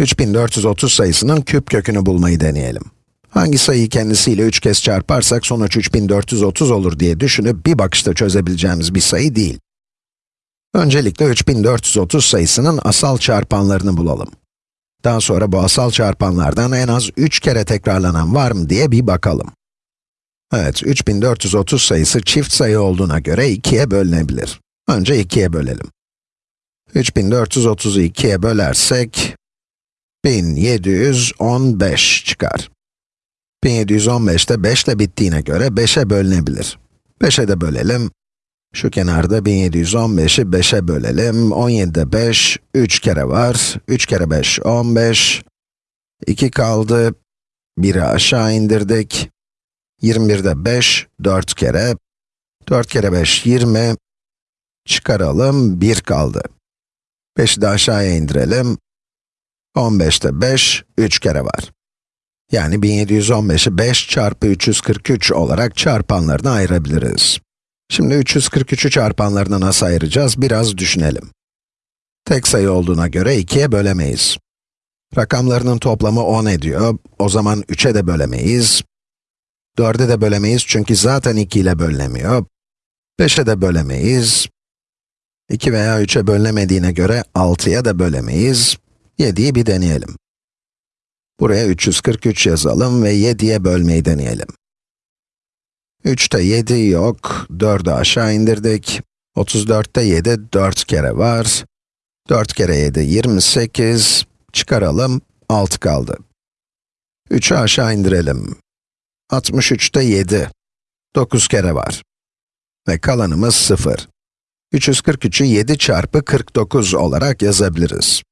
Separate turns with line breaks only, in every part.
3430 sayısının küp kökünü bulmayı deneyelim. Hangi sayıyı kendisiyle 3 kez çarparsak sonuç 3430 olur diye düşünüp bir bakışta çözebileceğimiz bir sayı değil. Öncelikle 3430 sayısının asal çarpanlarını bulalım. Daha sonra bu asal çarpanlardan en az 3 kere tekrarlanan var mı diye bir bakalım. Evet, 3430 sayısı çift sayı olduğuna göre 2'ye bölünebilir. Önce 2'ye bölelim. 3430'u 2'ye bölersek, 1715 çıkar. 1715 de 5 ile bittiğine göre 5'e bölünebilir. 5'e de bölelim. Şu kenarda 1715'i 5'e bölelim. 17'de 5, 3 kere var. 3 kere 5, 15. 2 kaldı. 1'i aşağı indirdik. 21'de 5, 4 kere. 4 kere 5, 20. Çıkaralım, 1 kaldı. 5'i de aşağıya indirelim. 15'te 5, 3 kere var. Yani 1715'i 5 çarpı 343 olarak çarpanlarına ayırabiliriz. Şimdi 343'ü çarpanlarına nasıl ayıracağız biraz düşünelim. Tek sayı olduğuna göre 2'ye bölemeyiz. Rakamlarının toplamı 10 ediyor, o zaman 3'e de bölemeyiz. 4'e de bölemeyiz çünkü zaten 2 ile bölünemiyor. 5'e de bölemeyiz. 2 veya 3'e bölünemediğine göre 6'ya da bölemeyiz. 7'yi bir deneyelim. Buraya 343 yazalım ve 7'ye bölmeyi deneyelim. 3'te 7 yok, 4'ü aşağı indirdik. 34'te 7, 4 kere var. 4 kere 7, 28. Çıkaralım, 6 kaldı. 3'ü aşağı indirelim. 63'te 7, 9 kere var. Ve kalanımız 0. 343'ü 7 çarpı 49 olarak yazabiliriz.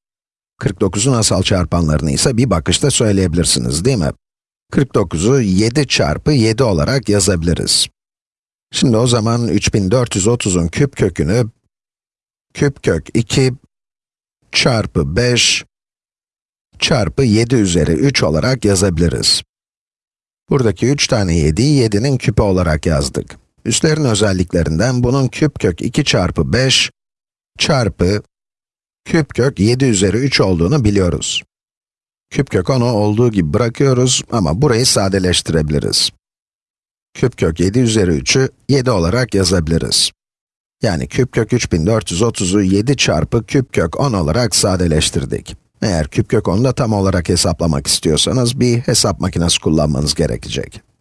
49'un asal çarpanlarını ise bir bakışta söyleyebilirsiniz, değil mi? 49'u 7 çarpı 7 olarak yazabiliriz. Şimdi o zaman 3430'un küp kökünü, küp kök 2 çarpı 5 çarpı 7 üzeri 3 olarak yazabiliriz. Buradaki 3 tane 7'yi 7'nin küpü olarak yazdık. Üstlerin özelliklerinden bunun küp kök 2 çarpı 5 çarpı küp kök 7 üzeri 3 olduğunu biliyoruz. Küp kök 10'u olduğu gibi bırakıyoruz ama burayı sadeleştirebiliriz. Küp kök 7 üzeri 3'ü 7 olarak yazabiliriz. Yani küp kök 3430'u 7 çarpı küp kök 10 olarak sadeleştirdik. Eğer küp kök 10'u da tam olarak hesaplamak istiyorsanız bir hesap makinesi kullanmanız gerekecek.